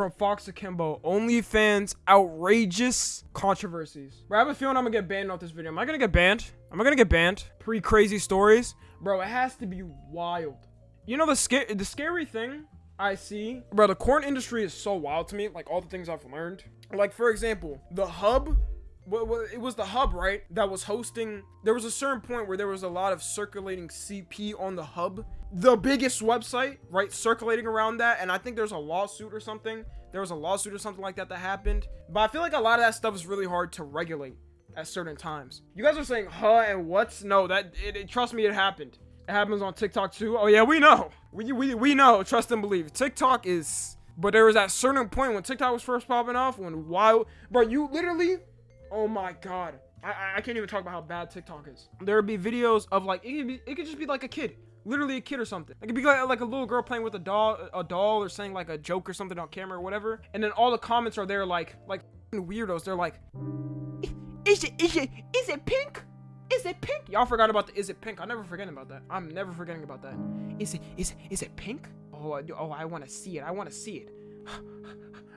from Fox Akimbo. OnlyFans outrageous controversies. Bro, I have a feeling I'm gonna get banned off this video. Am I gonna get banned? Am I gonna get banned? Pre crazy stories? Bro, it has to be wild. You know the scary the scary thing I see, bro, the corn industry is so wild to me. Like all the things I've learned. Like for example, the hub well, it was the hub, right? That was hosting. There was a certain point where there was a lot of circulating CP on the hub, the biggest website, right? Circulating around that, and I think there's a lawsuit or something. There was a lawsuit or something like that that happened. But I feel like a lot of that stuff is really hard to regulate at certain times. You guys are saying huh and what's? No, that it, it, trust me, it happened. It happens on TikTok too. Oh yeah, we know. We we we know. Trust and believe. TikTok is. But there was that certain point when TikTok was first popping off when wild, bro, you literally Oh my god. I, I can't even talk about how bad TikTok is. There would be videos of like it could, be, it could just be like a kid, literally a kid or something. It could be like, like a little girl playing with a doll, a doll, or saying like a joke or something on camera or whatever. And then all the comments are there like like weirdos. They're like, is it is it is it pink? Is it pink? Y'all forgot about the is it pink? I'm never forgetting about that. I'm never forgetting about that. Is it is is it pink? Oh, I, oh, I want to see it. I want to see it.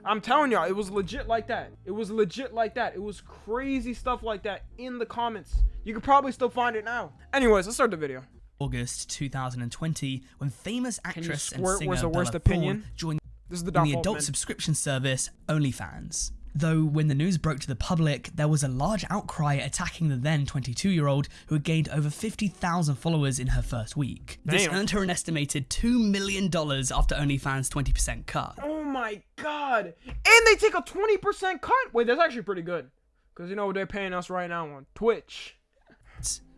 I'm telling y'all, it was legit like that. It was legit like that. It was crazy stuff like that in the comments. You could probably still find it now. Anyways, let's start the video. August 2020, when famous actress and singer was the worst Bella opinion? Thorne joined this is the, the adult subscription service OnlyFans. Though when the news broke to the public, there was a large outcry attacking the then 22 year old who had gained over 50,000 followers in her first week. Damn. This earned her an estimated $2 million after OnlyFans' 20% cut. Oh my god. And they take a 20% cut. Wait, that's actually pretty good. Because you know what they're paying us right now on Twitch.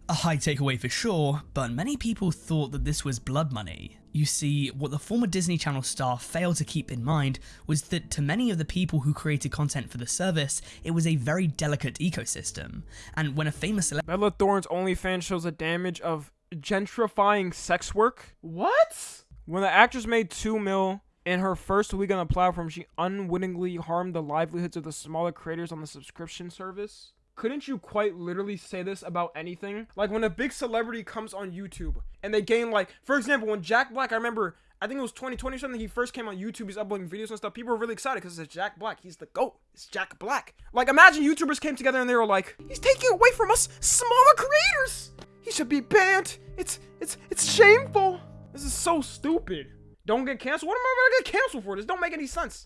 A high takeaway for sure, but many people thought that this was blood money. You see, what the former Disney Channel star failed to keep in mind was that to many of the people who created content for the service, it was a very delicate ecosystem. And when a famous Bella Thorne's OnlyFans shows the damage of gentrifying sex work? What? When the actress made 2 mil in her first week on the platform, she unwittingly harmed the livelihoods of the smaller creators on the subscription service. Couldn't you quite literally say this about anything? Like when a big celebrity comes on YouTube and they gain like, for example, when Jack Black, I remember, I think it was 2020 or something, he first came on YouTube, he's uploading videos and stuff. People were really excited because it's Jack Black. He's the GOAT. It's Jack Black. Like imagine YouTubers came together and they were like, he's taking away from us smaller creators. He should be banned. It's, it's, it's shameful. This is so stupid. Don't get canceled. What am I gonna get canceled for? This don't make any sense.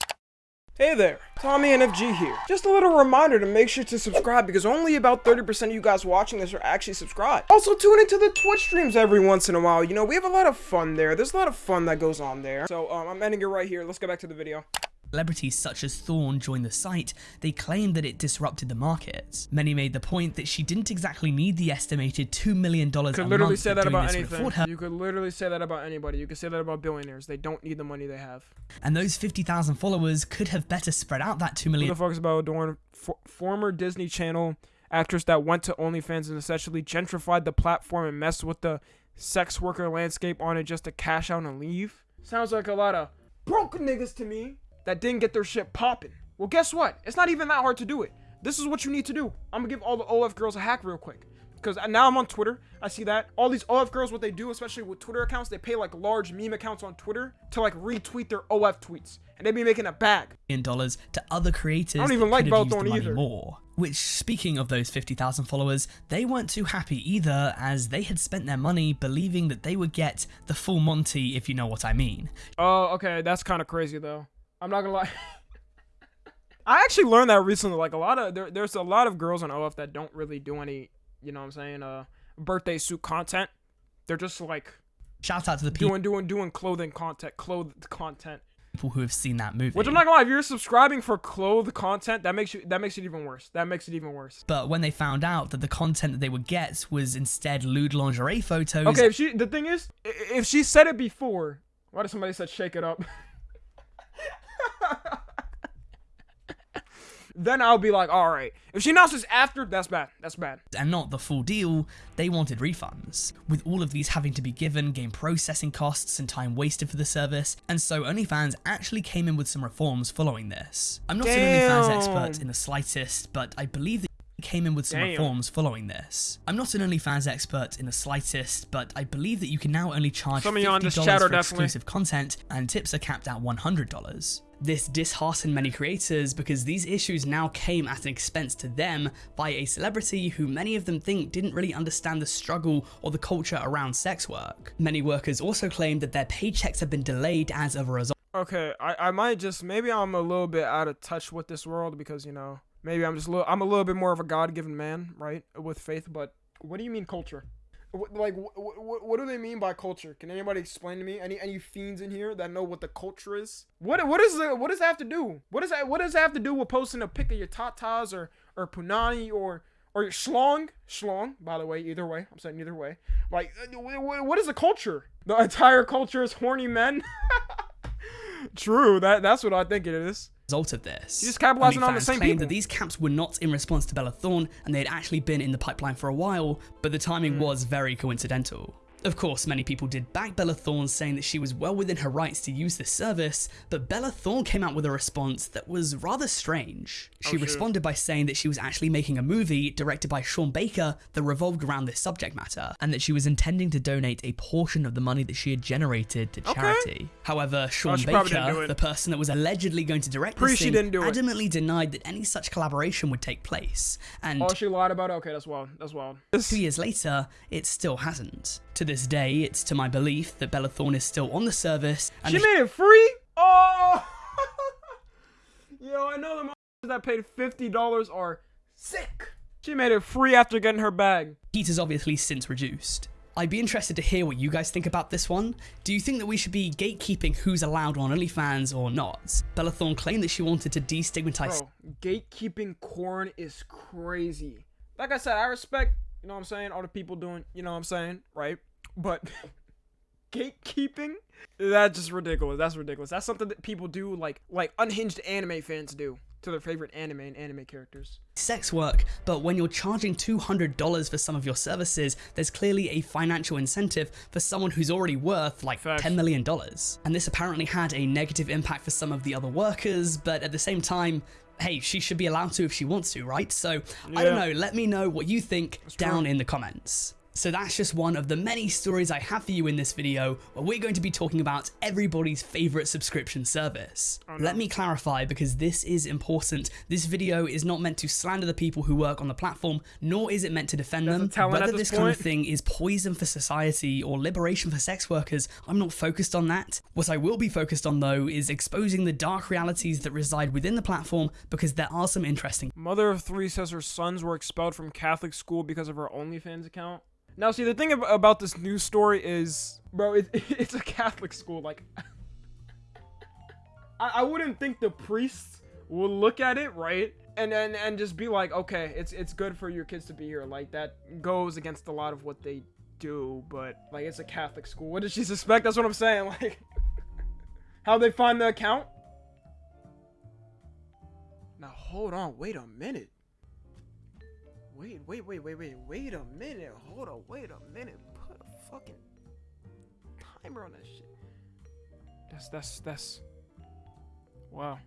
Hey there, Tommy NFG here. Just a little reminder to make sure to subscribe because only about 30% of you guys watching this are actually subscribed. Also tune into the Twitch streams every once in a while. You know, we have a lot of fun there. There's a lot of fun that goes on there. So um, I'm ending it right here. Let's go back to the video celebrities such as Thorne joined the site, they claimed that it disrupted the market. Many made the point that she didn't exactly need the estimated $2 million you could literally say that about anything. You could literally say that about anybody. You could say that about billionaires. They don't need the money they have. And those 50,000 followers could have better spread out that 2 million. Who the fuck is about doing for, former Disney Channel actress that went to OnlyFans and essentially gentrified the platform and messed with the sex worker landscape on it just to cash out and leave? Sounds like a lot of broke niggas to me that didn't get their shit popping. Well, guess what? It's not even that hard to do it. This is what you need to do. I'm gonna give all the OF girls a hack real quick. Because now I'm on Twitter. I see that. All these OF girls, what they do, especially with Twitter accounts, they pay like large meme accounts on Twitter to like retweet their OF tweets. And they be making a bag. In dollars to other creators. I don't even like Belthorn either. More. Which, speaking of those 50,000 followers, they weren't too happy either, as they had spent their money believing that they would get the full Monty, if you know what I mean. Oh, okay. That's kind of crazy, though. I'm not gonna lie. I actually learned that recently. Like a lot of there, there's a lot of girls on OF that don't really do any, you know what I'm saying, uh, birthday suit content. They're just like shout out to the people doing doing doing clothing content, clothed content. People who have seen that movie. Which I'm not gonna lie, if you're subscribing for clothed content, that makes you that makes it even worse. That makes it even worse. But when they found out that the content that they would get was instead lewd lingerie photos. Okay, if she the thing is, if she said it before, why did somebody said shake it up? then I'll be like, all right. If she announces after, that's bad. That's bad. And not the full deal, they wanted refunds. With all of these having to be given, game processing costs and time wasted for the service, and so OnlyFans actually came in with some reforms following this. I'm not Damn. an OnlyFans expert in the slightest, but I believe that came in with some Damn. reforms following this. I'm not an OnlyFans expert in the slightest, but I believe that you can now only charge Some of you on this $50 chat for definitely- exclusive content, and tips are capped at $100. This disheartened many creators because these issues now came at an expense to them by a celebrity who many of them think didn't really understand the struggle or the culture around sex work. Many workers also claimed that their paychecks have been delayed as a result Okay, I, I might just maybe I'm a little bit out of touch with this world because you know maybe I'm just a little I'm a little bit more of a God-given man, right, with faith. But what do you mean culture? Like wh- wh- what do they mean by culture? Can anybody explain to me? Any any fiends in here that know what the culture is? What what is the what does that have to do? What does that what does that have to do with posting a pic of your tatas or or punani or or your schlong schlong? By the way, either way, I'm saying either way. Like uh, wh- wh- what is the culture? The entire culture is horny men. True, that that's what I think it is. Result of this. You're just capitalizing on the same claimed people. that these caps were not in response to Bella Thorne and they had actually been in the pipeline for a while, but the timing Hmm. was very coincidental. Of course, many people did back Bella Thorne saying that she was well within her rights to use this service, but Bella Thorne came out with a response that was rather strange. She oh, shoot. responded by saying that she was actually making a movie directed by Sean Baker that revolved around this subject matter, and that she was intending to donate a portion of the money that she had generated to Okay. charity. However, oh, Sean she probably didn't do Baker, the person that was allegedly going to direct Pretty this thing, didn't do it. adamantly denied that any such collaboration would take place. And Oh, she lied about it. Okay, that's wild. That's wild. two years later, it still hasn't. To this day, it's to my belief that Bella Thorne is still on the service, and She made it free. Oh, yo, I know the motherfuckers that paid fifty dollars are sick. She made it free after getting her bag. heat has obviously since reduced. I'd be interested to hear what you guys think about this one. Do you think that we should be gatekeeping who's allowed on OnlyFans or not? Bella Thorne claimed that she wanted to destigmatize Bro, gatekeeping corn is crazy. Like I said, I respect, you know what I'm saying, all the people doing, you know what I'm saying, right? But gatekeeping, that's just ridiculous. That's ridiculous. That's something that people do, like like unhinged anime fans do to their favorite anime and anime characters. sex work, but when you're charging $200 for some of your services, there's clearly a financial incentive for someone who's already worth like Facts. $10 million. And this apparently had a negative impact for some of the other workers, but at the same time, hey, she should be allowed to if she wants to, right? So, I don't know, let me know what you think down true. in the comments. So that's just one of the many stories I have for you in this video where we're going to be talking about everybody's favorite subscription service. Oh, Let me clarify because this is important. This video is not meant to slander the people who work on the platform, nor is it meant to defend a them. Whether this this kind of thing is poison for society or liberation for sex workers, I'm not focused on that. What I will be focused on though is exposing the dark realities that reside within the platform because there are some interesting Mother of three says her sons were expelled from Catholic school because of her OnlyFans account. Now, see, the thing ab- about this news story is, bro, it, it's a Catholic school. Like, I, I wouldn't think the priests will look at it, right? And, and and just be like, okay, it's it's good for your kids to be here. Like that goes against a lot of what they do, but like it's a Catholic school. What did she suspect? That's what I'm saying. Like, how they find the account? Now hold on, wait a minute. Wait, wait, wait, wait, wait, wait a minute. Hold on, wait a minute. Put a fucking timer on that shit. That's that's that's wow.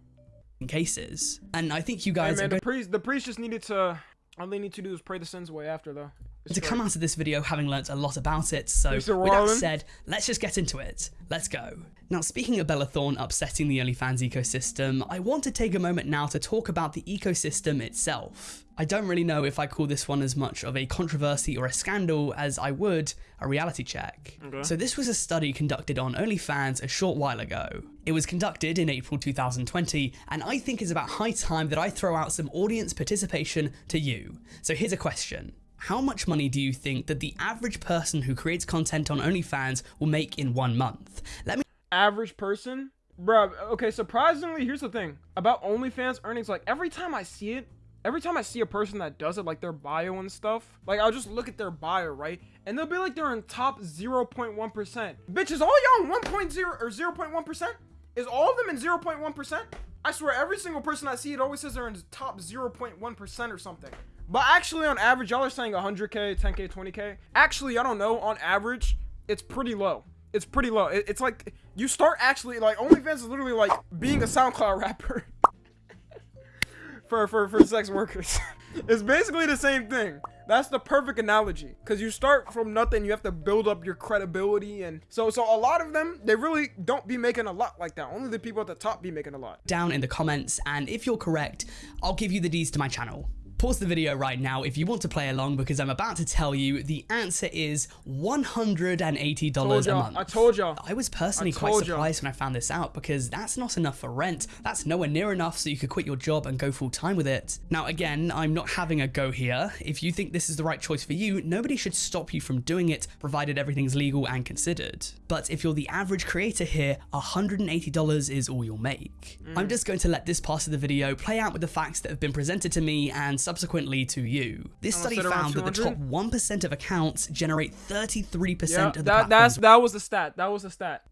In cases. And I think you guys are man, going the priest the priest just needed to all they need to do is pray the sins away after though. It's to come out of this video having learnt a lot about it. So, with that said, let's just get into it. Let's go. Now, speaking of Bella Thorne upsetting the OnlyFans ecosystem, I want to take a moment now to talk about the ecosystem itself. I don't really know if I call this one as much of a controversy or a scandal as I would a reality check. Okay. So, this was a study conducted on OnlyFans a short while ago. It was conducted in April 2020, and I think it's about high time that I throw out some audience participation to you. So, here's a question. How much money do you think that the average person who creates content on OnlyFans will make in one month? Let me average person, bruh. Okay, surprisingly, here's the thing about OnlyFans earnings. Like every time I see it, every time I see a person that does it, like their bio and stuff, like I'll just look at their bio, right, and they'll be like they're in top 0.1 percent. Bitch, is all y'all 1.0 or 0.1 percent? Is all of them in 0.1 percent? I swear, every single person I see, it always says they're in top 0.1 percent or something. But actually, on average, y'all are saying 100k, 10k, 20k. Actually, I don't know. On average, it's pretty low. It's pretty low. It- it's like you start actually like OnlyFans is literally like being a SoundCloud rapper for for for sex workers. it's basically the same thing. That's the perfect analogy because you start from nothing. You have to build up your credibility, and so so a lot of them they really don't be making a lot like that. Only the people at the top be making a lot. down in the comments, and if you're correct, I'll give you the D's to my channel. Pause the video right now if you want to play along because I'm about to tell you the answer is $180 Told a month. I told y'all. I was personally I quite told ya. surprised when I found this out because that's not enough for rent. That's nowhere near enough so you could quit your job and go full time with it. Now, again, I'm not having a go here. If you think this is the right choice for you, nobody should stop you from doing it provided everything's legal and considered. But if you're the average creator here, $180 is all you'll make. Mm. I'm just going to let this part of the video play out with the facts that have been presented to me and subsequently to you. This study found that the top 1% of accounts generate 33% Yeah, of the that that's that was the stat. That was the stat.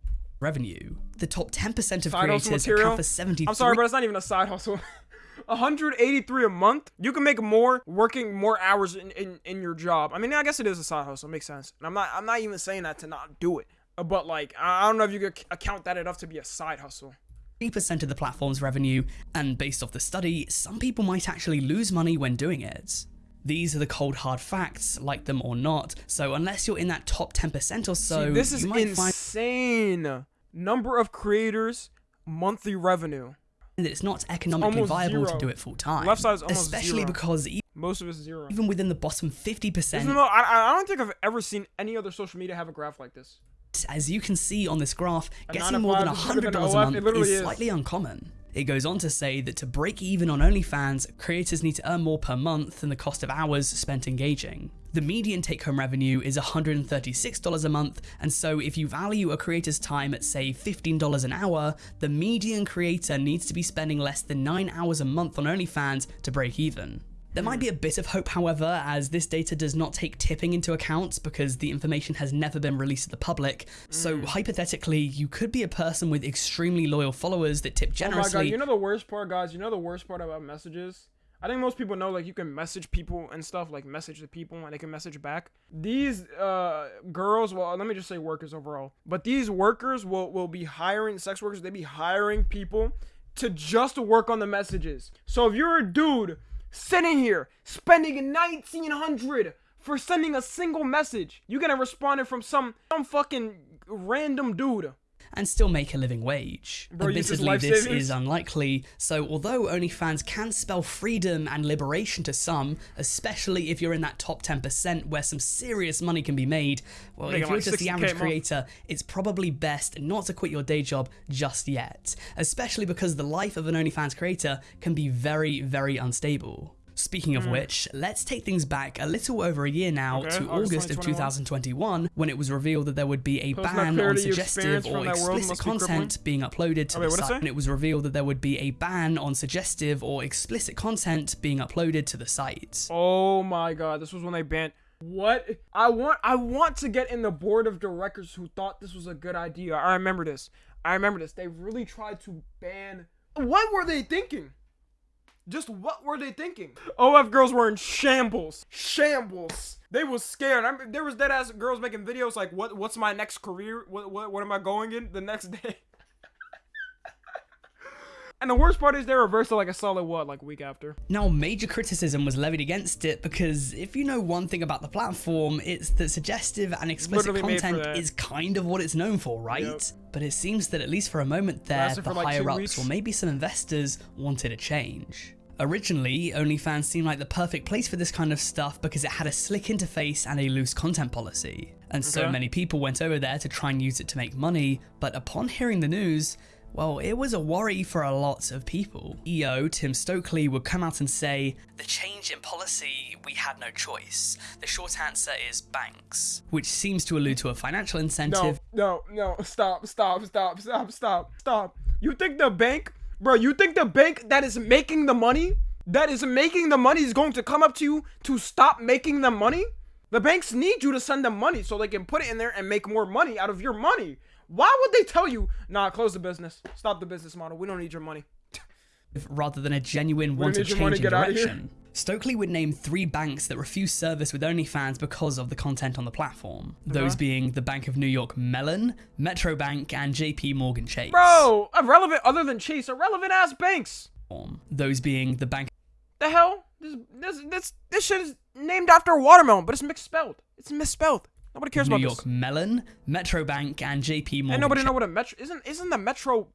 revenue. The top 10% of Side creators material. account for 73 I'm sorry, but it's not even a side hustle. 183 a month. You can make more working more hours in, in, in your job. I mean, I guess it is a side hustle. it Makes sense. And I'm not I'm not even saying that to not do it. But like, I I don't know if you could account that enough to be a side hustle. Percent of the platform's revenue, and based off the study, some people might actually lose money when doing it. These are the cold hard facts, like them or not, so unless you're in that top 10% or so, See, this is you might find insane. Number of creators, monthly revenue. that it's not economically almost viable to do it full time. Left side's almost Especially zero. because e- Most of it's zero. even within the bottom 50%, Even though I, I don't think I've ever seen any other social media have a graph like this. As you can see on this graph, A getting more than five $100 a month it literally is is. slightly uncommon. It goes on to say that to break even on OnlyFans, creators need to earn more per month than the cost of hours spent engaging. The median take home revenue is $136 a month, and so if you value a creator's time at say $15 an hour, the median creator needs to be spending less than 9 hours a month on OnlyFans to break even. There might be a bit of hope, however, as this data does not take tipping into account because the information has never been released to the public. So, hypothetically, you could be a person with extremely loyal followers that tip Oh my god, generously. you know the worst part, guys? You know the worst part about messages? I think most people know like you can message people and stuff, like message the people and they can message back. These uh girls, well, let me just say workers overall. But these workers will will be hiring sex workers, they be hiring people to just work on the messages. So if you're a dude sitting here spending 1900 for sending a single message, you get a responded from some some fucking random dude. And still make a living wage. Bro, Admittedly, this savings? is unlikely, so although OnlyFans can spell freedom and liberation to some, especially if you're in that top 10% where some serious money can be made, well, if you're like just the average creator, it's probably best not to quit your day job just yet, especially because the life of an OnlyFans creator can be very, very unstable. Speaking of mm. which, let's take things back a little over a year now. Okay, to August August of 2021 when it was revealed that there would be a ban on suggestive or from that world explicit be content being uploaded to Oh, wait, the it site. And it was revealed that there would be a ban on suggestive or explicit content being uploaded to the site. Oh my god, this was when they banned what I want I want to get in the board of directors who thought this was a good idea. I remember this. I remember this. They really tried to ban What were they thinking? Just what were they thinking? OF girls were in shambles. Shambles. They was scared. I mean, there was dead ass girls making videos like what what's my next career? What what what am I going in the next day? and the worst part is they reversed it like a solid what, like a week after. Now, major criticism was levied against it because if you know one thing about the platform, it's that suggestive and explicit Literally content is kind of what it's known for, right? Yep. But it seems that at least for a moment there, Lasted the like higher ups weeks. or maybe some investors wanted a change. Originally, OnlyFans seemed like the perfect place for this kind of stuff because it had a slick interface and a loose content policy. And so Okay. many people went over there to try and use it to make money, but upon hearing the news, well, it was a worry for a lot of people. EO Tim Stokely would come out and say, The change in policy, we had no choice. The short answer is banks, which seems to allude to a financial incentive. No, incentive no, no. Stop, stop, stop, stop, stop, stop. You think the bank, bro, you think the bank that is making the money, that is making the money is going to come up to you to stop making the money? The banks need you to send them money so they can put it in there and make more money out of your money. Why would they tell you, nah, close the business, stop the business model, we don't need your money? rather than a genuine want to need your money, change in get outta here. direction. Stokely would name three banks that refuse service with OnlyFans because of the content on the platform. Those being the Bank of New York Mellon, Metro Bank, and JP Morgan Chase. Bro, irrelevant other than Chase, irrelevant ass banks. Those being the Bank The hell? This this this this shit is named after a watermelon, but it's misspelled. It's misspelled. Nobody cares about New about York this. Melon, Metro Bank, and JP Morgan. And nobody know what a metro isn't. Isn't the metro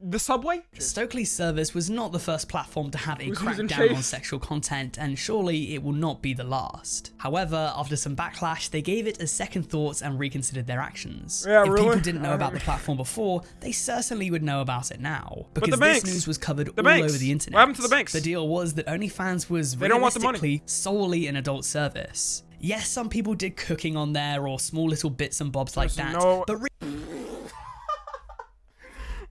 the subway? Stokely's service was not the first platform to have a crackdown on sexual content, and surely it will not be the last. However, after some backlash, they gave it a second thought and reconsidered their actions. Yeah, if really? people didn't know about the platform before, they certainly would know about it now. Because the this news was covered The all banks? over the internet. What happened to the banks? The deal was that OnlyFans was They don't want the money. realistically solely an adult service. Yes, some people did cooking on there or small little bits and bobs like There's that, no- but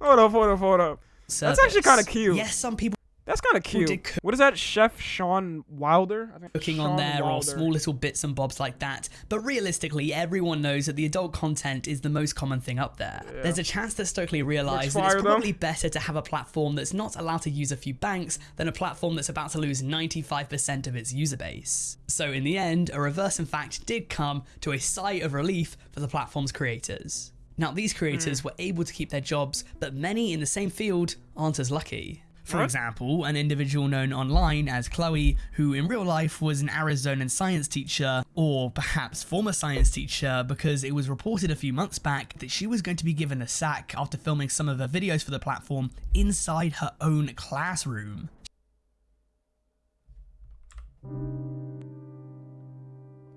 Hold up, hold up, hold up. That's actually kinda cute. Yes, some people That's kind of cute. What is that, Chef Sean Wilder? I think cooking Sean on there or small little bits and bobs like that. But realistically, everyone knows that the adult content is the most common thing up there. There's a chance that Stokely realised that it's probably better to have a platform that's not allowed to use a few banks than a platform that's about to lose 95% of its user base. So in the end, a reverse in fact did come to a sigh of relief for the platform's creators. Now, these creators Hmm. were able to keep their jobs, but many in the same field aren't as lucky. For example, an individual known online as Chloe, who in real life was an Arizonan science teacher, or perhaps former science teacher, because it was reported a few months back that she was going to be given a sack after filming some of her videos for the platform inside her own classroom.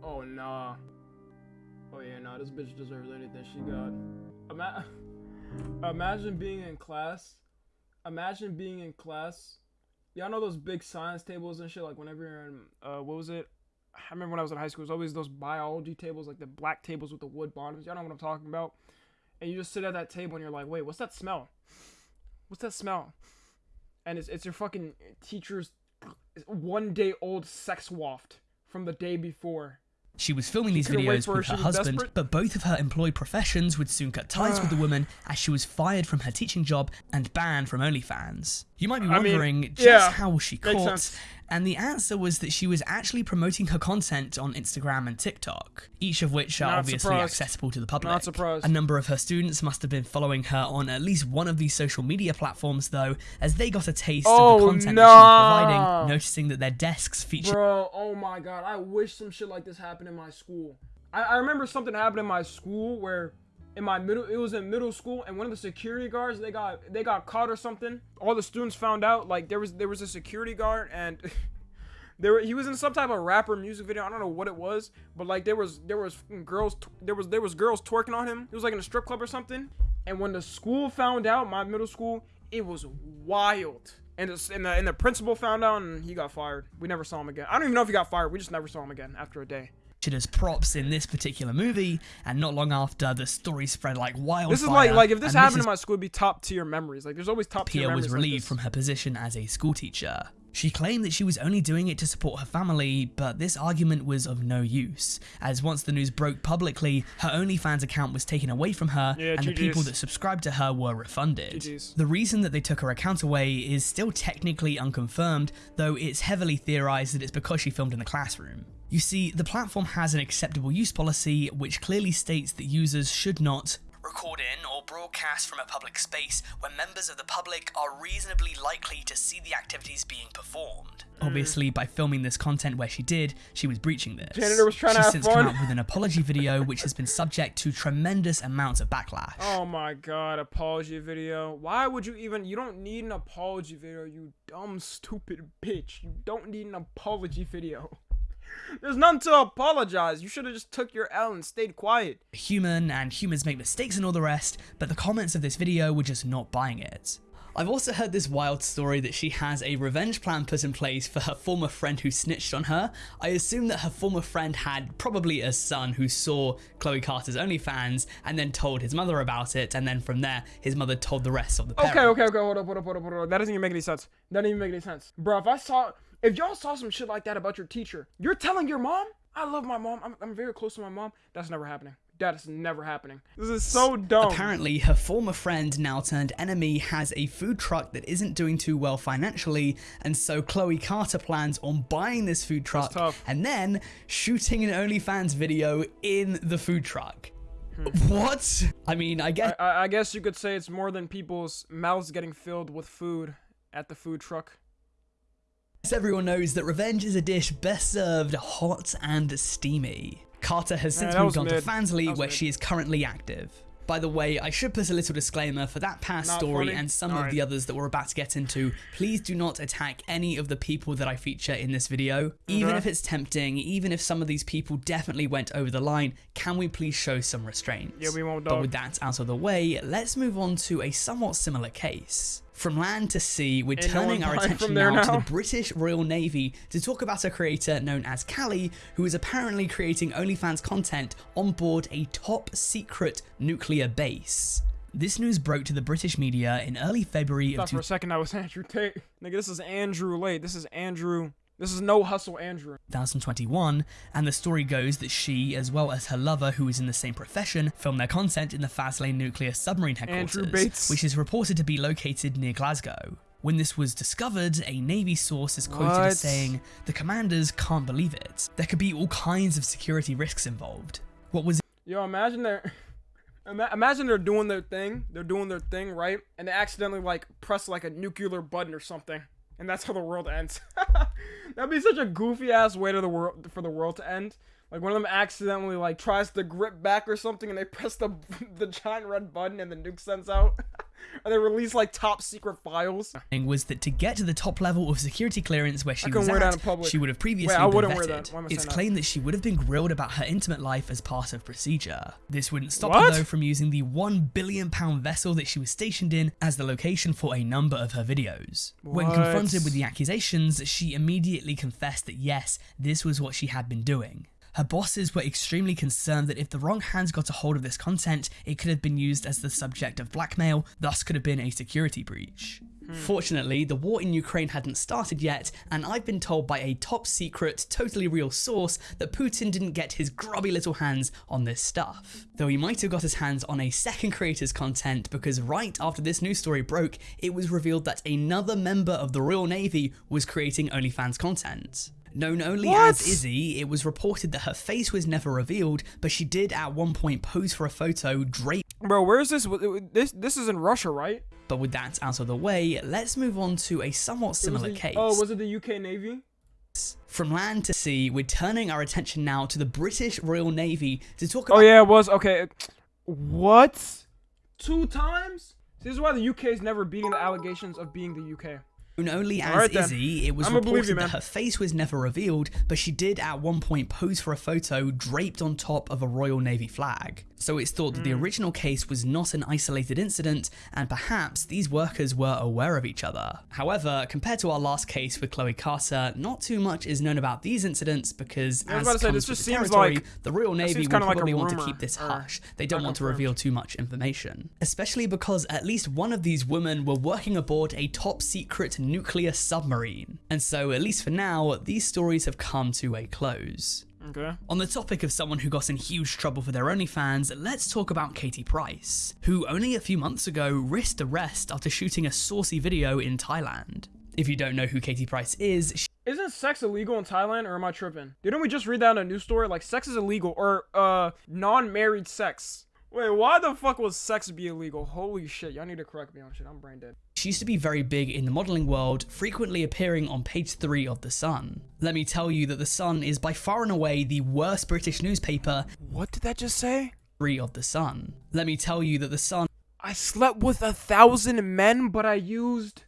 Oh nah. Nah. This bitch deserves anything she got. Ima- Imagine being in class. Imagine being in class. Y'all know those big science tables and shit. Like whenever you're in, uh, what was it? I remember when I was in high school. It was always those biology tables, like the black tables with the wood bottoms. Y'all know what I'm talking about. And you just sit at that table and you're like, wait, what's that smell? What's that smell? And it's it's your fucking teacher's one day old sex waft from the day before. She was filming these videos for her, with her husband, desperate. but both of her employed professions would soon cut ties with the woman as she was fired from her teaching job and banned from OnlyFans. You might be I mean, wondering just yeah, how was she caught? And the answer was that she was actually promoting her content on Instagram and TikTok, each of which are Not obviously surprised. accessible to the public. Not surprised. A number of her students must have been following her on at least one of these social media platforms, though, as they got a taste of Oh, the content that she was providing, noticing that their desks featured Bro, oh my god, I wish some shit like this happened in my school. I, I remember something happened in my school where in my middle it was in middle school and one of the security guards they got they got caught or something. All the students found out like there was there was a security guard and there he was in some type of rapper music video. I don't know what it was, but like there was there was girls there was there was girls twerking on him. It was like in a strip club or something. And when the school found out, my middle school, it was wild. And, it's, and, the, and the principal found out and he got fired. We never saw him again. I don't even know if he got fired. We just never saw him again after a day. As props in this particular movie, and not long after, the story spread like wildfire. This is like like if this and happened Mrs. in my school, it'd be top tier memories. Like there's always top tier Pia memories. was relieved this. from her position as a schoolteacher. She claimed that she was only doing it to support her family, but this argument was of no use, as once the news broke publicly, her OnlyFans account was taken away from her, Yeah, and the people that subscribed to her were refunded. GGs. The reason that they took her account away is still technically unconfirmed, though it's heavily theorized that it's because she filmed in the classroom. You see, the platform has an acceptable use policy which clearly states that users should not record in or broadcast from a public space where members of the public are reasonably likely to see the activities being performed. Mm. Obviously, by filming this content where she did, she was breaching this. Janitor was trying to She's have since fun. come out with an apology video which has been subject to tremendous amounts of backlash. Oh my god, apology video. Why would you even you don't need an apology video, you dumb stupid bitch. You don't need an apology video. There's none to apologize. You should have just took your L and stayed quiet. human and humans make mistakes and all the rest, but the comments of this video were just not buying it. I've also heard this wild story that she has a revenge plan put in place for her former friend who snitched on her. I assume that her former friend had probably a son who saw Chloe Carter's OnlyFans and then told his mother about it, and then from there, his mother told the rest of the parents. Okay, okay, okay, hold up, hold up, hold up, hold up. That doesn't even make any sense. That doesn't even make any sense. Bro, if I saw if y'all saw some shit like that about your teacher, you're telling your mom? I love my mom. I'm, I'm very close to my mom. That's never happening. That is never happening. This is so dumb. Apparently, her former friend, now turned enemy, has a food truck that isn't doing too well financially, and so Chloe Carter plans on buying this food truck and then shooting an OnlyFans video in the food truck. Hmm. What? I mean, I guess I, I guess you could say it's more than people's mouths getting filled with food at the food truck. As everyone knows that revenge is a dish best served hot and steamy. Carter has since that moved on to mid. That was where mid. she is currently active. By the way, I should put a little disclaimer for that past Not story funny? and some of the others that we're about to get into. Please do not attack any of the people that I feature in this video. Even Okay. if it's tempting, even if some of these people definitely went over the line, can we please show some restraint? Yeah, we won't, But with that out of the way, let's move on to a somewhat similar case. From land to sea, we're no turning one our attention there now, to the British Royal Navy to talk about a creator known as Callie, who is apparently creating OnlyFans content on board a top secret nuclear base. This news broke to the British media in early February of thought for a second that was Andrew Tate. Nigga, this is Andrew Late. This is Andrew. This is no hustle Andrew. 2021, and the story goes that she, as well as her lover, who is in the same profession, filmed their content in the Faslane nuclear submarine headquarters, which is reported to be located near Glasgow. When this was discovered, a Navy source is quoted What? as saying, The commanders can't believe it. There could be all kinds of security risks involved. What was Yo, imagine they're imagine they're doing their thing. They're doing their thing, right? And they accidentally like press like a nuclear button or something. And that's how the world ends. That'd be such a goofy ass way to the world for the world to end. Like one of them accidentally like tries to grip back or something and they press the the giant red button and the nuke sends out. and they release like top secret files. Thing was that to get to the top level of security clearance where she was wear that in at, she would have previously Wait, I been vetted. that. Why am I It's claimed that she would have been grilled about her intimate life as part of procedure. This wouldn't stop What? her though from using the one billion pound vessel that she was stationed in as the location for a number of her videos. When confronted with the accusations, she immediately confessed that yes, this was what she had been doing. Her bosses were extremely concerned that if the wrong hands got a hold of this content, it could have been used as the subject of blackmail, thus could have been a security breach. Hmm. Fortunately, the war in Ukraine hadn't started yet, and I've been told by a top secret, totally real source that Putin didn't get his grubby little hands on this stuff. Though he might have got his hands on a second creator's content because right after this news story broke, it was revealed that another member of the Royal Navy was creating OnlyFans content. Known only What? as Izzy, it was reported that her face was never revealed, but she did at one point pose for a photo draped. Bro, where is this? This this is in Russia, right? But with that out of the way, let's move on to a somewhat similar the- case. Oh, was it the UK Navy? From land to sea, we're turning our attention now to the British Royal Navy to talk oh, about Oh yeah, it was okay. What? Two times? This is why the UK is never beating the allegations of being the UK. Known only as then. Izzy. It was I'ma reported you, that her face was never revealed, but she did at one point pose for a photo draped on top of a Royal Navy flag. So it's thought that the Hmm. original case was not an isolated incident, and perhaps these workers were aware of each other. However, compared to our last case with Chloe Carter, not too much is known about these incidents because, as to say, this with just the seems territory, like- the Royal Navy will kinda like probably want to keep this hush. They don't want to reveal too much information, especially because at least one of these women were working aboard a top secret nuclear submarine. And so, at least for now, these stories have come to a close. Okay. On the topic of someone who got in huge trouble for their OnlyFans, let's talk about Katie Price, who only a few months ago risked arrest after shooting a saucy video in Thailand. If you don't know who Katie Price is, she Isn't sex illegal in Thailand or am I tripping? Didn't we just read that in a news story? Like sex is illegal or uh non-married sex. Wait, why the fuck was sex be illegal? Holy shit, y'all need to correct me on shit. I'm brain dead. She used to be very big in the modeling world, frequently appearing on page 3 of The Sun. Let me tell you that The Sun is by far and away the worst British newspaper, What did that just say? 3 of The Sun. Let me tell you that The Sun I slept with a thousand men, but I used.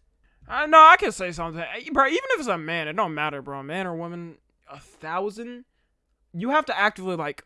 I know I can say something, Eh, bro. Even if it's a man, it don't matter, bro. Man or woman, a thousand. You have to actively like.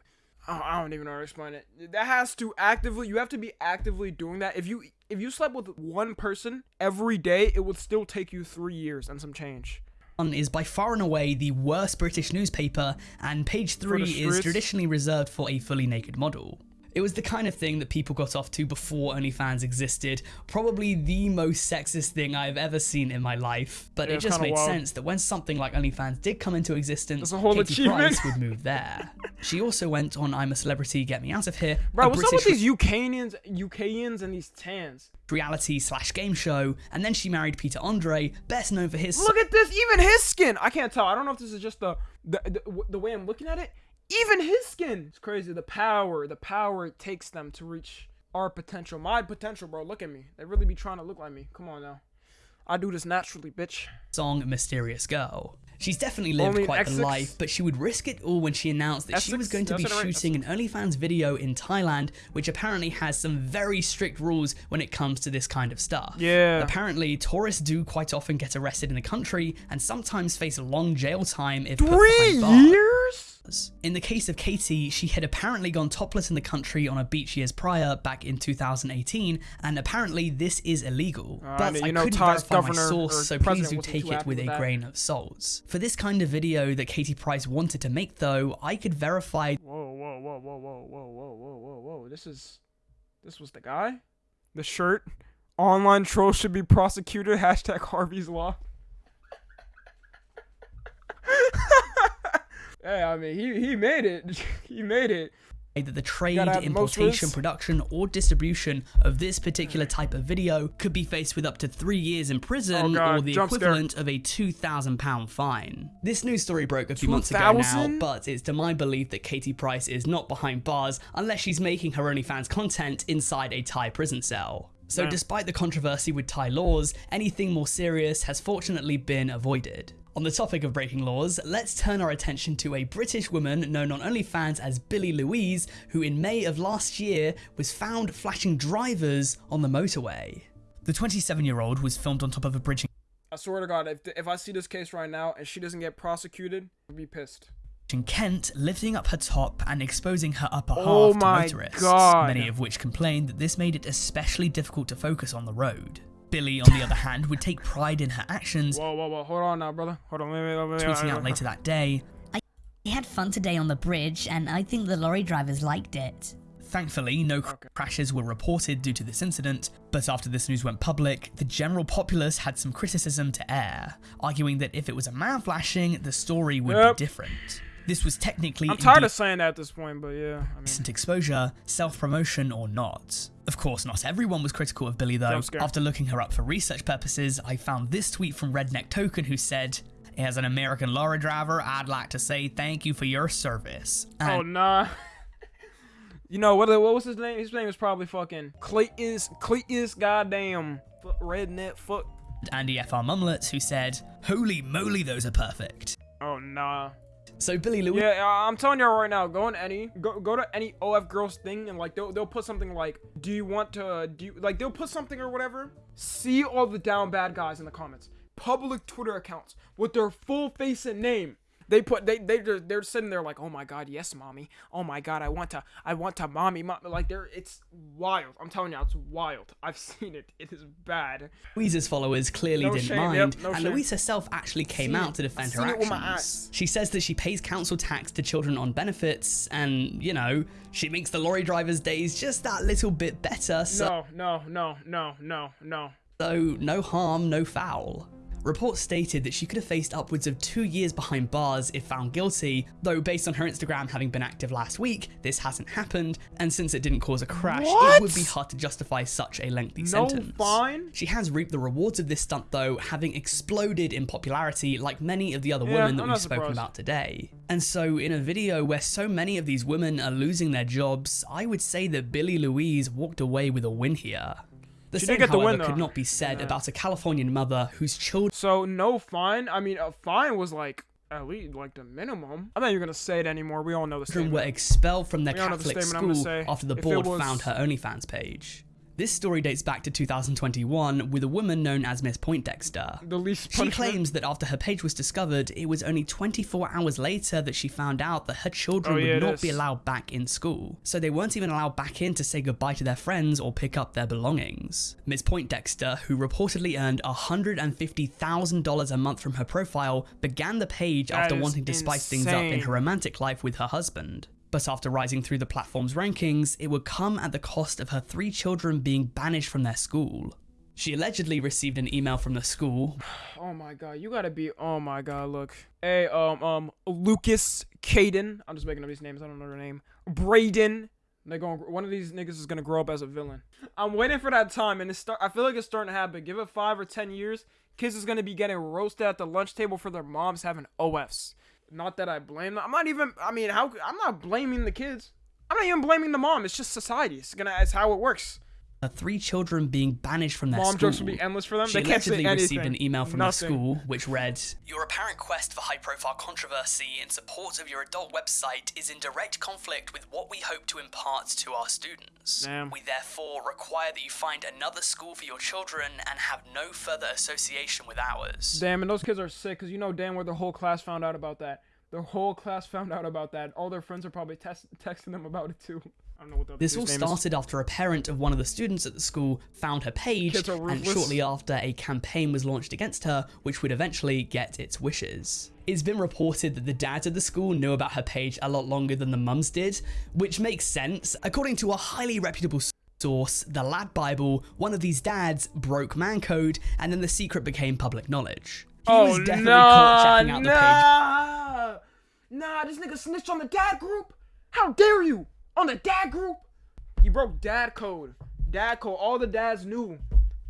I don't even know how to explain it. That has to actively. You have to be actively doing that. If you if you slept with one person every day, it would still take you three years and some change. is by far and away the worst British newspaper, and page 3 is traditionally reserved for a fully naked model. It was the kind of thing that people got off to before OnlyFans existed. Probably the most sexist thing I've ever seen in my life. But Yeah, it just made wild. sense that when something like OnlyFans did come into existence, Katie. Price would move there. she also went on I'm a Celebrity, Get Me Out of Here, Bro, what's up with these UKians, UKians and these tans? reality slash game show, and then she married Peter Andre, best known for his Look at this, even his skin. I can't tell. I don't know if this is just the the the, the way I'm looking at it. Even his skin. It's crazy. The power, the power it takes them to reach our potential. My potential, bro. Look at me. They really be trying to look like me. Come on now. I do this naturally, bitch. song Mysterious Girl. She's definitely lived Only quite the life, but she would risk it all when she announced that she was going to be right? shooting an OnlyFans video in Thailand, which apparently has some very strict rules when it comes to this kind of stuff. Yeah. Apparently, tourists do quite often get arrested in the country and sometimes face a long jail time if Three bars. Years? In the case of Katie, she had apparently gone topless in the country on a beach years prior, back in 2018, and apparently this is illegal. Uh, but you I know, couldn't Thai's verify my source, so please do take it with with a that. grain of salt. For this kind of video that Katie Price wanted to make, though, I could verify Whoa, whoa, whoa, whoa, whoa, whoa, whoa, whoa, whoa, whoa. This is. This was the guy? The shirt? Online trolls should be prosecuted. Hashtag Harvey's Law. hey, I mean, he, he made it. he made it. Either the trade, Gotta have the most importation, production, or distribution of this particular type of video could be faced with up to three years in prison Oh, God, or the jump scare. equivalent of a £2,000 fine. This news story broke a few months ago now, but it's to my belief that Katie Price is not behind bars unless she's making her OnlyFans content inside a Thai prison cell. So, Yeah. despite the controversy with Thai laws, anything more serious has fortunately been avoided. On the topic of breaking laws, let's turn our attention to a British woman known on OnlyFans as Billy Louise, who in May of last year was found flashing drivers on the motorway. The 27 year old was filmed on top of a bridge I swear to God, if, if I see this case right now and she doesn't get prosecuted, I'll be pissed. in Kent, lifting up her top and exposing her upper oh half Oh to my motorists, God. many of which complained that this made it especially difficult to focus on the road. Billy, on the other hand, would take pride in her actions, Whoa, whoa, whoa. Hold on now, brother. Hold on. Wait, wait, wait, wait, tweeting out later that day, I had fun today on the bridge, and I think the lorry drivers liked it. Thankfully, no cr- crashes were reported due to this incident, but after this news went public, the general populace had some criticism to air, arguing that if it was a man flashing, the story would Yep. be different. This was technically I'm tired of saying that at this point, but yeah. I mean, decent exposure, self promotion, or not. Of course, not everyone was critical of Billy though. After looking her up for research purposes, I found this tweet from Redneck Token who said, As an American lorry driver, I'd like to say thank you for your service. Oh, and oh nah. you know what? What was his name? His name is probably fucking Clayton's Clayton's goddamn redneck fuck. Andy FR Mumlets who said, Holy moly, those are perfect. Oh nah. So Billy Louise Yeah, I- I'm telling you right now. Go on any go go to any OF girls thing and like they'll they'll put something like, do you want to do you, like they'll put something or whatever. See all the down bad guys in the comments. Public Twitter accounts with their full face and name. They put they they they're, they're sitting there like, oh my god, yes, mommy. Oh my god, I want to I want to mommy, mom. Like they're it's wild. I'm telling you, it's wild. I've seen it. It is bad. Louise's followers clearly No didn't shame, mind, yep, no and shame. Louise herself actually came out to defend her seen it with actions. She says that she pays council tax to children on benefits, and you know she makes the lorry drivers' days just that little bit better. So, No, no, no, no, no, no. so no harm, no foul. Reports stated that she could have faced upwards of two years behind bars if found guilty, though based on her Instagram having been active last week, this hasn't happened, and since it didn't cause a crash, What? it would be hard to justify such a lengthy No sentence. fine? She has reaped the rewards of this stunt though, having exploded in popularity like many of the other Yeah, women that I'm we've spoken about today. And so, in a video where so many of these women are losing their jobs, I would say that Billy Louise walked away with a win here. The She same, did get the however, win, could not be said about a Californian mother whose children So no fine. I mean, a fine was like at least like the minimum. I'm not even gonna say it anymore. We all know the statement. were expelled from their We all know the Catholic statement I'm gonna school after the If board was- found her OnlyFans page. This story dates back to 2021 with a woman known as Miss Poindexter. The least She claims that after her page was discovered, it was only 24 hours later that she found out that her children Oh, yeah, would not be allowed back in school. So they weren't even allowed back in to say goodbye to their friends or pick up their belongings. Ms. Poindexter, who reportedly earned $150,000 a month from her profile, began the page That after wanting to spice things up in her romantic life with her husband. But after rising through the platform's rankings, it would come at the cost of her three children being banished from their school. She allegedly received an email from the school Oh my god, you gotta be. Oh my god, look. Hey, um, um, Lucas, Caden. I'm just making up these names. I don't know their name. Braden. They're going. One of these niggas is gonna grow up as a villain. I'm waiting for that time, and it's start. I feel like it's starting to happen. Give it five or ten years, kids is gonna be getting roasted at the lunch table for their moms having OFs. Not that I blame them. I'm not even. I mean, how? I'm not blaming the kids. I'm not even blaming the mom. It's just society. It's gonna. It's how it works. Her three children being banished from their Mom school. jokes will be endless for them. She they can't say allegedly anything. received an email from Nothing. the school which read Your apparent quest for high profile controversy in support of your adult website is in direct conflict with what we hope to impart to our students. Damn. We therefore require that you find another school for your children and have no further association with ours. Damn, and those kids are sick because you know damn where the whole class found out about that. The whole class found out about that. All their friends are probably tes- texting them about it too. I don't know what the This all dude's name is. started after a parent of one of the students at the school found her page, and shortly after, a campaign was launched against her, which would eventually get its wishes. It's been reported that the dads at the school knew about her page a lot longer than the mums did, which makes sense. According to a highly reputable source, the Lad Bible, one of these dads broke man code, and then the secret became public knowledge. He Oh was definitely nah, caught checking out the page nah! This nigga snitched on the dad group. How dare you? On the dad group? He broke dad code. Dad code. All the dads knew.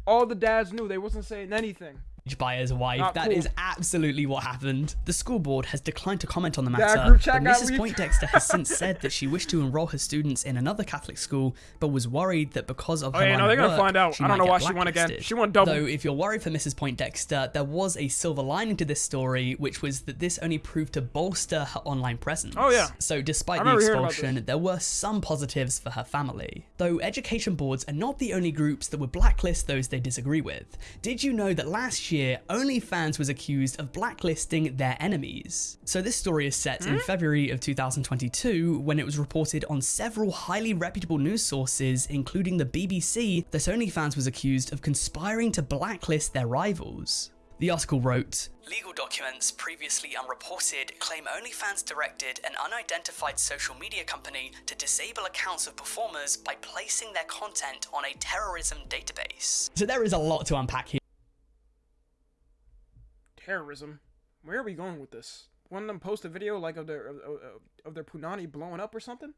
All the dads knew. They wasn't saying anything. By his wife. Not That cool. is absolutely what happened. The school board has declined to comment on the matter, chat but Mrs. Poindexter has since said that she wished to enroll her students in another Catholic school, but was worried that because of Oh, her yeah, no, they're gonna work, find out. I don't know why she won again. She won double. Though, if you're worried for Mrs. Poindexter, there was a silver lining to this story, which was that this only proved to bolster her online presence. Oh, yeah. So, despite the remember hearing about expulsion, there were some positives for her family. Though education boards are not the only groups that would blacklist those they disagree with. Did you know that last year, OnlyFans was accused of blacklisting their enemies? So this story is set Hmm? in February of 2022 when it was reported on several highly reputable news sources, including the BBC, that OnlyFans was accused of conspiring to blacklist their rivals. The article wrote Legal documents previously unreported claim OnlyFans directed an unidentified social media company to disable accounts of performers by placing their content on a terrorism database. So there is a lot to unpack here. Terrorism. Where are we going with this? One of them post a video like of their of, of, of their punani blowing up or something?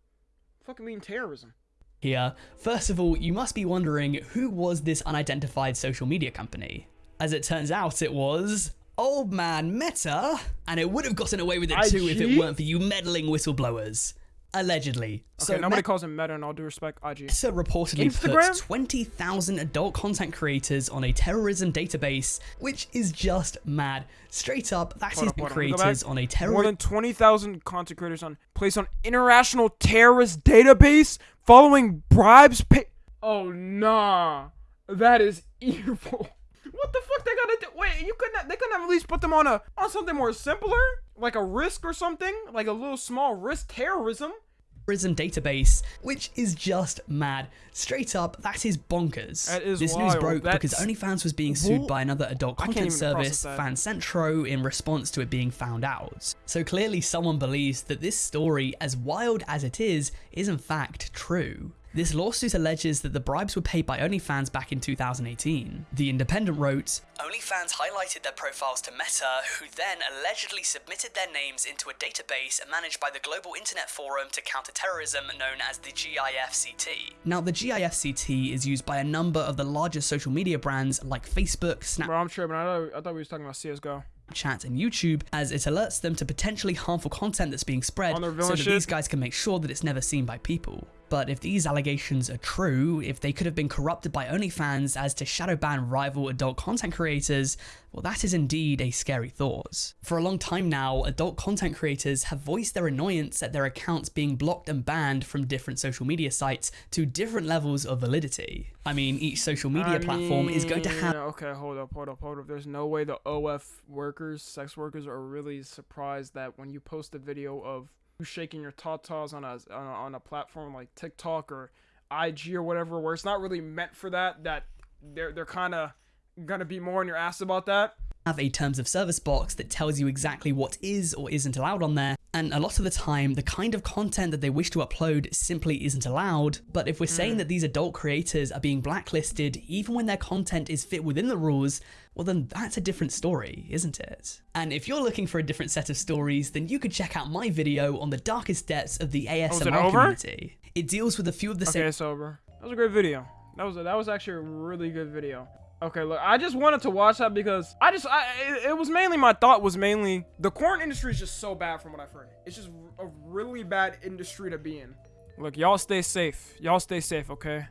Fucking mean terrorism. Here, first of all, you must be wondering who was this unidentified social media company? As it turns out, it was Old Man Meta, and it would have gotten away with it too if it weren't for you meddling whistleblowers. Allegedly. Okay, nobody calls him Meta, and all due respect, IG. Meta reportedly Instagram? put 20,000 adult content creators on a terrorism database, which is just mad. Straight up, that Hold is up, on, let me go creators on a terrorism. More than 20,000 content creators on placed on international terrorist database following bribes pay. Oh nah, that is evil. What the fuck they gotta do? Wait, you couldn't. Have, they couldn't have at least put them on a on something more simpler, like a risk or something, like a little small risk terrorism. terrorism database, which is just mad. Straight up, that is bonkers. That is this news wild. broke because That's- OnlyFans was being sued by another adult content service. FanCentro, in response to it being found out. So clearly, someone believes that this story, as wild as it is, is in fact true. This lawsuit alleges that the bribes were paid by OnlyFans back in 2018. The Independent wrote, OnlyFans highlighted their profiles to Meta, who then allegedly submitted their names into a database managed by the Global Internet Forum to Counter Terrorism known as the GIFCT. Now, the GIFCT is used by a number of the largest social media brands like Facebook, Snapchat, Bro, I'm tripping. I thought, I thought we was talking about CS:GO. Snapchat and YouTube as it alerts them to potentially harmful content that's being spread so that shit? these guys can make sure that it's never seen by people. But if these allegations are true, if they could have been corrupted by OnlyFans as to shadow ban rival adult content creators, well, that is indeed a scary thought. For a long time now, adult content creators have voiced their annoyance at their accounts being blocked and banned from different social media sites to different levels of validity. I mean, each social media I platform is going to have Okay, hold up, hold up, hold up. There's no way the OF workers, sex workers, are really surprised that when you post a video of shaking your tatas on a on a, on a platform like TikTok or IG or whatever, where it's not really meant for that, that they're they're kind of gonna be more on your ass about that. have a terms of service box that tells you exactly what is or isn't allowed on there. And a lot of the time, the kind of content that they wish to upload simply isn't allowed. But if we're hmm. saying that these adult creators are being blacklisted, even when their content is fit within the rules, well, then that's a different story, isn't it? And if you're looking for a different set of stories, then you could check out my video on the darkest depths of the oh, ASMR over? community. It deals with a few of the same Okay, it's over. That was a great video. That was a, that was actually a really good video. Okay, look, I just wanted to watch that because I just I it, it was mainly my thought was mainly the corn industry is just so bad from what I've heard. It's just a really bad industry to be in. Look, y'all stay safe. Y'all stay safe, okay?